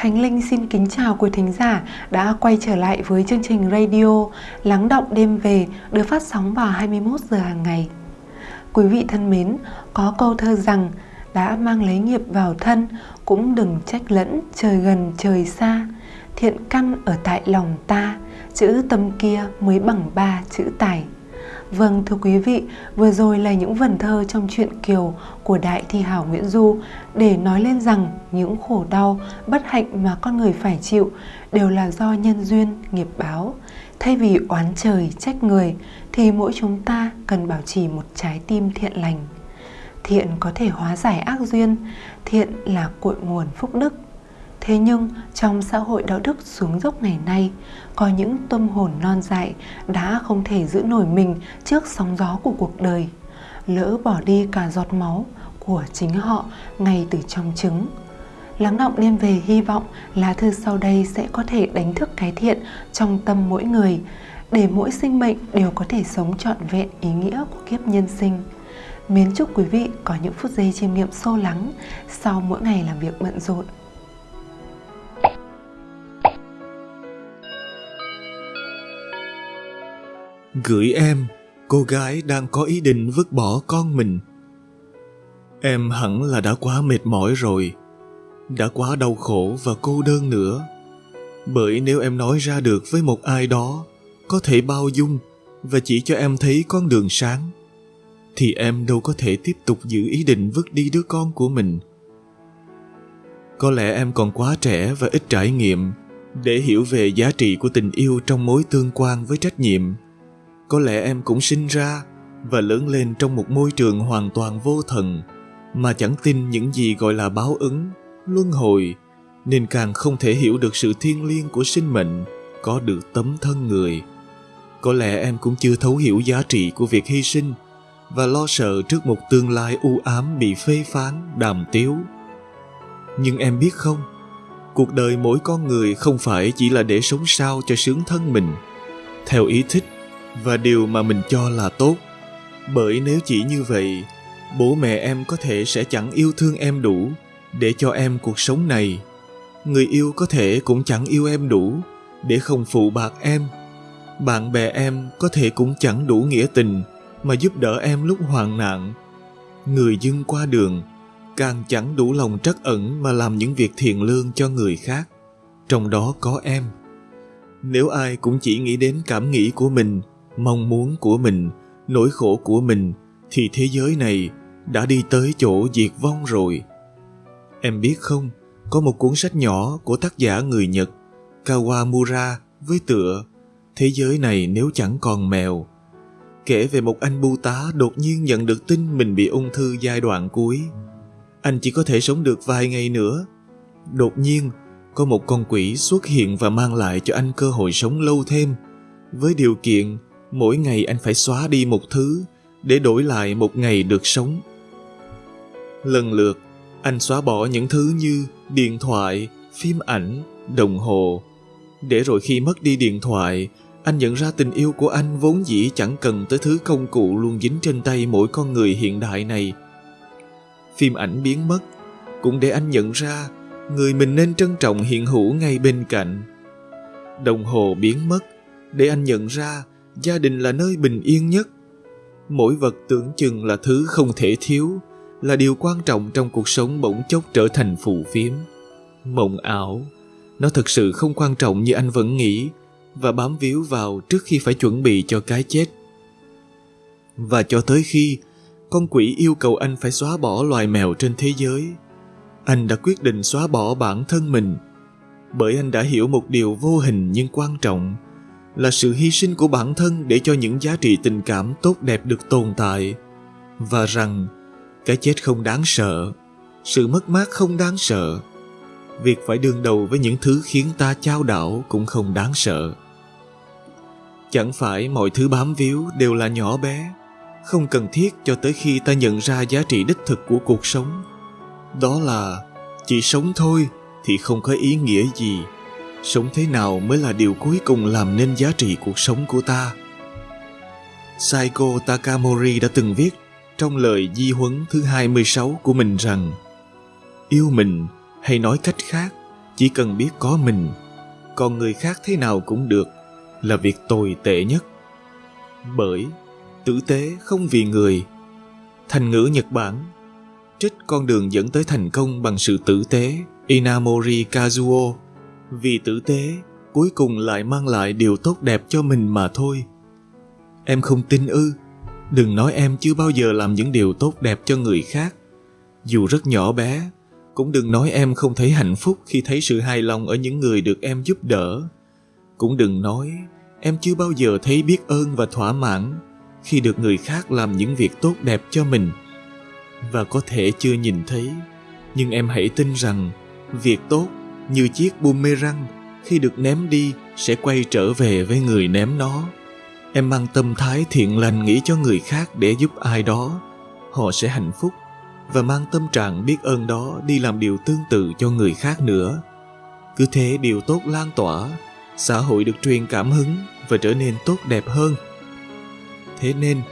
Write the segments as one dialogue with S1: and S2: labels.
S1: Khánh Linh xin kính chào quý thính giả đã quay trở lại với chương trình radio Lắng động đêm về được phát sóng vào 21 giờ hàng ngày. Quý vị thân mến, có câu thơ rằng đã mang lấy nghiệp vào thân cũng đừng trách lẫn trời gần trời xa. Thiện căn ở tại lòng ta, chữ tâm kia mới bằng ba chữ tài. Vâng thưa quý vị, vừa rồi là những vần thơ trong truyện Kiều của Đại Thi Hảo Nguyễn Du để nói lên rằng những khổ đau, bất hạnh mà con người phải chịu đều là do nhân duyên, nghiệp báo. Thay vì oán trời, trách người thì mỗi chúng ta cần bảo trì một trái tim thiện lành. Thiện có thể hóa giải ác duyên, thiện là cội nguồn phúc đức. Thế nhưng trong xã hội đạo đức xuống dốc ngày nay, có những tâm hồn non dại đã không thể giữ nổi mình trước sóng gió của cuộc đời. Lỡ bỏ đi cả giọt máu của chính họ ngay từ trong trứng. Lắng động đêm về hy vọng lá thư sau đây sẽ có thể đánh thức cái thiện trong tâm mỗi người để mỗi sinh mệnh đều có thể sống trọn vẹn ý nghĩa của kiếp nhân sinh. Mến chúc quý vị có những phút giây chiêm nghiệm sâu lắng sau mỗi ngày làm việc bận rộn.
S2: Gửi em, cô gái đang có ý định vứt bỏ con mình. Em hẳn là đã quá mệt mỏi rồi, đã quá đau khổ và cô đơn nữa. Bởi nếu em nói ra được với một ai đó có thể bao dung và chỉ cho em thấy con đường sáng, thì em đâu có thể tiếp tục giữ ý định vứt đi đứa con của mình. Có lẽ em còn quá trẻ và ít trải nghiệm để hiểu về giá trị của tình yêu trong mối tương quan với trách nhiệm có lẽ em cũng sinh ra và lớn lên trong một môi trường hoàn toàn vô thần mà chẳng tin những gì gọi là báo ứng, luân hồi, nên càng không thể hiểu được sự thiêng liêng của sinh mệnh có được tấm thân người. Có lẽ em cũng chưa thấu hiểu giá trị của việc hy sinh và lo sợ trước một tương lai u ám bị phê phán, đàm tiếu. Nhưng em biết không, cuộc đời mỗi con người không phải chỉ là để sống sao cho sướng thân mình. Theo ý thích và điều mà mình cho là tốt. Bởi nếu chỉ như vậy, bố mẹ em có thể sẽ chẳng yêu thương em đủ để cho em cuộc sống này. Người yêu có thể cũng chẳng yêu em đủ để không phụ bạc em. Bạn bè em có thể cũng chẳng đủ nghĩa tình mà giúp đỡ em lúc hoạn nạn. Người dưng qua đường càng chẳng đủ lòng trắc ẩn mà làm những việc thiện lương cho người khác. Trong đó có em. Nếu ai cũng chỉ nghĩ đến cảm nghĩ của mình mong muốn của mình, nỗi khổ của mình, thì thế giới này đã đi tới chỗ diệt vong rồi. Em biết không, có một cuốn sách nhỏ của tác giả người nhật, kawamura, với tựa thế giới này nếu chẳng còn mèo. Kể về một anh bưu tá đột nhiên nhận được tin mình bị ung thư giai đoạn cuối. Anh chỉ có thể sống được vài ngày nữa. Đột nhiên, có một con quỷ xuất hiện và mang lại cho anh cơ hội sống lâu thêm, với điều kiện mỗi ngày anh phải xóa đi một thứ để đổi lại một ngày được sống. Lần lượt, anh xóa bỏ những thứ như điện thoại, phim ảnh, đồng hồ. Để rồi khi mất đi điện thoại, anh nhận ra tình yêu của anh vốn dĩ chẳng cần tới thứ công cụ luôn dính trên tay mỗi con người hiện đại này. Phim ảnh biến mất cũng để anh nhận ra người mình nên trân trọng hiện hữu ngay bên cạnh. Đồng hồ biến mất để anh nhận ra gia đình là nơi bình yên nhất. Mỗi vật tưởng chừng là thứ không thể thiếu, là điều quan trọng trong cuộc sống bỗng chốc trở thành phù phiếm. Mộng ảo, nó thực sự không quan trọng như anh vẫn nghĩ và bám víu vào trước khi phải chuẩn bị cho cái chết. Và cho tới khi con quỷ yêu cầu anh phải xóa bỏ loài mèo trên thế giới, anh đã quyết định xóa bỏ bản thân mình. Bởi anh đã hiểu một điều vô hình nhưng quan trọng là sự hy sinh của bản thân để cho những giá trị tình cảm tốt đẹp được tồn tại. Và rằng, cái chết không đáng sợ, sự mất mát không đáng sợ. Việc phải đương đầu với những thứ khiến ta chao đảo cũng không đáng sợ. Chẳng phải mọi thứ bám víu đều là nhỏ bé, không cần thiết cho tới khi ta nhận ra giá trị đích thực của cuộc sống. Đó là, chỉ sống thôi thì không có ý nghĩa gì sống thế nào mới là điều cuối cùng làm nên giá trị cuộc sống của ta? Saiko Takamori đã từng viết trong lời di huấn thứ 26 của mình rằng, Yêu mình hay nói cách khác, chỉ cần biết có mình, còn người khác thế nào cũng được, là việc tồi tệ nhất. Bởi tử tế không vì người. Thành ngữ nhật bản, trích con đường dẫn tới thành công bằng sự tử tế. Inamori kazuo vì tử tế, cuối cùng lại mang lại điều tốt đẹp cho mình mà thôi. Em không tin ư. Đừng nói em chưa bao giờ làm những điều tốt đẹp cho người khác. Dù rất nhỏ bé, cũng đừng nói em không thấy hạnh phúc khi thấy sự hài lòng ở những người được em giúp đỡ. Cũng đừng nói em chưa bao giờ thấy biết ơn và thỏa mãn khi được người khác làm những việc tốt đẹp cho mình. Và có thể chưa nhìn thấy, nhưng em hãy tin rằng việc tốt như chiếc boomerang. Khi được ném đi, sẽ quay trở về với người ném nó. Em mang tâm thái thiện lành nghĩ cho người khác để giúp ai đó. Họ sẽ hạnh phúc và mang tâm trạng biết ơn đó đi làm điều tương tự cho người khác nữa. Cứ thế điều tốt lan tỏa, xã hội được truyền cảm hứng và trở nên tốt đẹp hơn. Thế nên,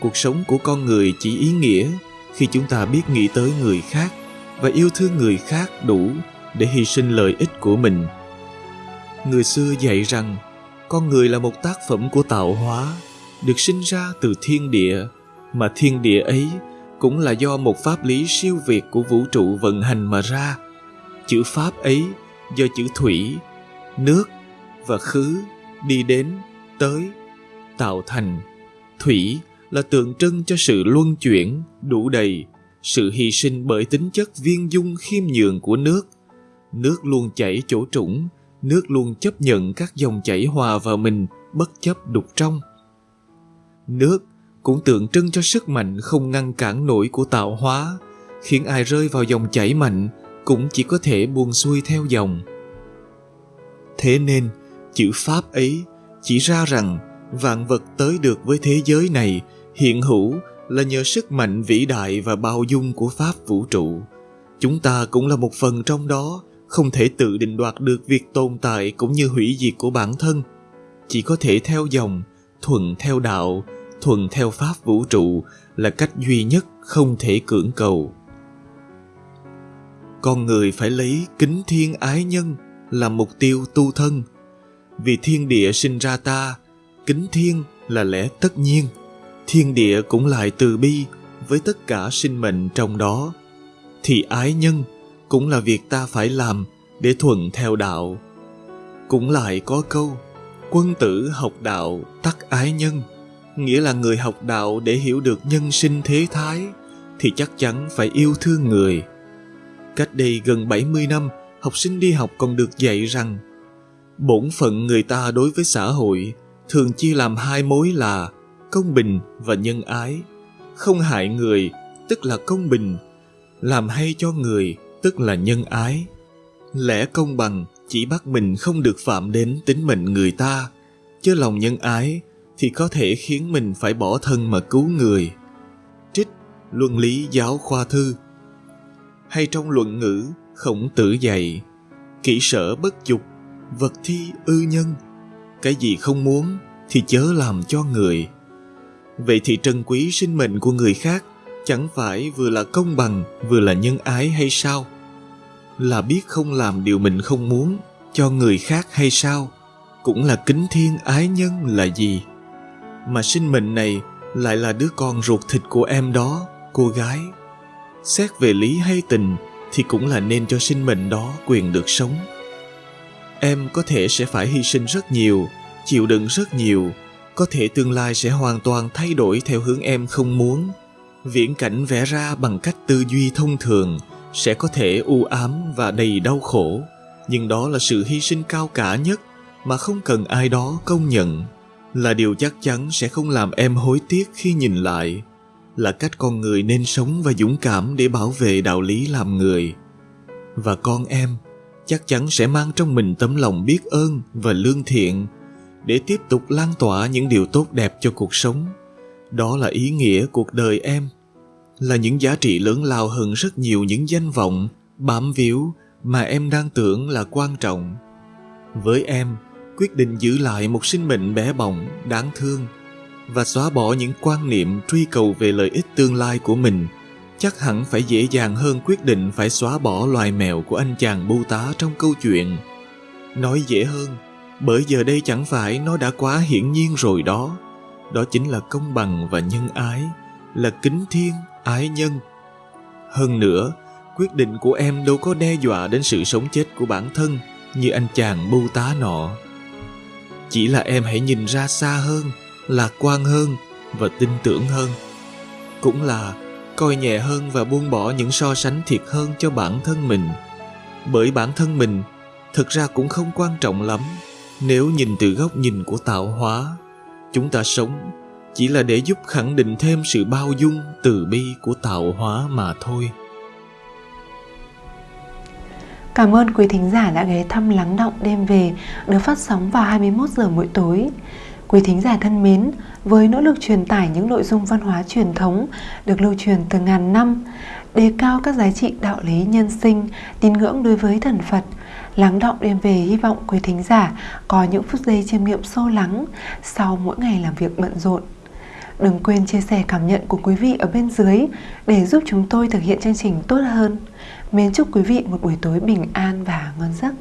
S2: cuộc sống của con người chỉ ý nghĩa khi chúng ta biết nghĩ tới người khác và yêu thương người khác đủ để hy sinh lợi ích của mình. Người xưa dạy rằng, con người là một tác phẩm của tạo hóa, được sinh ra từ thiên địa, mà thiên địa ấy cũng là do một pháp lý siêu việt của vũ trụ vận hành mà ra. Chữ pháp ấy do chữ thủy, nước và khứ đi đến, tới, tạo thành. Thủy là tượng trưng cho sự luân chuyển, đủ đầy sự hy sinh bởi tính chất viên dung khiêm nhường của nước nước luôn chảy chỗ trũng, nước luôn chấp nhận các dòng chảy hòa vào mình bất chấp đục trong. Nước cũng tượng trưng cho sức mạnh không ngăn cản nổi của tạo hóa, khiến ai rơi vào dòng chảy mạnh cũng chỉ có thể buông xuôi theo dòng. Thế nên, chữ pháp ấy chỉ ra rằng vạn vật tới được với thế giới này hiện hữu là nhờ sức mạnh vĩ đại và bao dung của pháp vũ trụ. Chúng ta cũng là một phần trong đó không thể tự định đoạt được việc tồn tại cũng như hủy diệt của bản thân. Chỉ có thể theo dòng, thuận theo đạo, thuận theo pháp vũ trụ là cách duy nhất không thể cưỡng cầu. Con người phải lấy kính thiên ái nhân làm mục tiêu tu thân. Vì thiên địa sinh ra ta, kính thiên là lẽ tất nhiên. Thiên địa cũng lại từ bi với tất cả sinh mệnh trong đó. Thì ái nhân cũng là việc ta phải làm để thuận theo đạo cũng lại có câu quân tử học đạo tắc ái nhân nghĩa là người học đạo để hiểu được nhân sinh thế thái thì chắc chắn phải yêu thương người. Cách đây gần 70 năm, học sinh đi học còn được dạy rằng bổn phận người ta đối với xã hội thường chia làm hai mối là công bình và nhân ái. Không hại người, tức là công bình, làm hay cho người, tức là nhân ái. Lẽ công bằng chỉ bắt mình không được phạm đến tính mệnh người ta, chứ lòng nhân ái thì có thể khiến mình phải bỏ thân mà cứu người. Trích Luân lý giáo khoa thư Hay trong luận ngữ khổng tử dạy Kỹ sở bất dục, vật thi ư nhân Cái gì không muốn thì chớ làm cho người Vậy thì trân quý sinh mệnh của người khác Chẳng phải vừa là công bằng vừa là nhân ái hay sao? Là biết không làm điều mình không muốn, cho người khác hay sao? Cũng là kính thiên ái nhân là gì? mà sinh mệnh này lại là đứa con ruột thịt của em đó, cô gái xét về lý hay tình thì cũng là nên cho sinh mệnh đó quyền được sống em có thể sẽ phải hy sinh rất nhiều, chịu đựng rất nhiều, có thể tương lai sẽ hoàn toàn thay đổi theo hướng em không muốn viễn cảnh vẽ ra bằng cách tư duy thông thường sẽ có thể u ám và đầy đau khổ. Nhưng đó là sự hy sinh cao cả nhất mà không cần ai đó công nhận. Là điều chắc chắn sẽ không làm em hối tiếc khi nhìn lại. Là cách con người nên sống và dũng cảm để bảo vệ đạo lý làm người. Và con em chắc chắn sẽ mang trong mình tấm lòng biết ơn và lương thiện để tiếp tục lan tỏa những điều tốt đẹp cho cuộc sống. Đó là ý nghĩa cuộc đời em là những giá trị lớn lao hơn rất nhiều những danh vọng bám víu mà em đang tưởng là quan trọng với em quyết định giữ lại một sinh mệnh bé bỏng, đáng thương và xóa bỏ những quan niệm truy cầu về lợi ích tương lai của mình chắc hẳn phải dễ dàng hơn quyết định phải xóa bỏ loài mèo của anh chàng bưu tá trong câu chuyện. Nói dễ hơn, bởi giờ đây chẳng phải nó đã quá hiển nhiên rồi đó. Đó chính là công bằng và nhân ái, là kính thiên, ái nhân. Hơn nữa, quyết định của em đâu có đe dọa đến sự sống chết của bản thân như anh chàng bưu tá nọ. Chỉ là em hãy nhìn ra xa hơn, lạc quan hơn và tin tưởng hơn. Cũng là coi nhẹ hơn và buông bỏ những so sánh thiệt hơn cho bản thân mình. Bởi bản thân mình thực ra cũng không quan trọng lắm nếu nhìn từ góc nhìn của tạo hóa. Chúng ta sống chỉ là để giúp khẳng định thêm sự bao dung, từ bi của tạo hóa mà thôi.
S1: Cảm ơn quý thính giả đã ghé thăm Lắng Động Đêm Về được phát sóng vào 21 giờ mỗi tối. Quý thính giả thân mến, với nỗ lực truyền tải những nội dung văn hóa truyền thống được lưu truyền từ ngàn năm, đề cao các giá trị đạo lý nhân sinh, tín ngưỡng đối với thần Phật, lắng động đêm về hy vọng quý thính giả có những phút giây chiêm nghiệm sâu lắng sau mỗi ngày làm việc bận rộn. Đừng quên chia sẻ cảm nhận của quý vị ở bên dưới để giúp chúng tôi thực hiện chương trình tốt hơn. Mến chúc quý vị một buổi tối bình an và ngon giấc.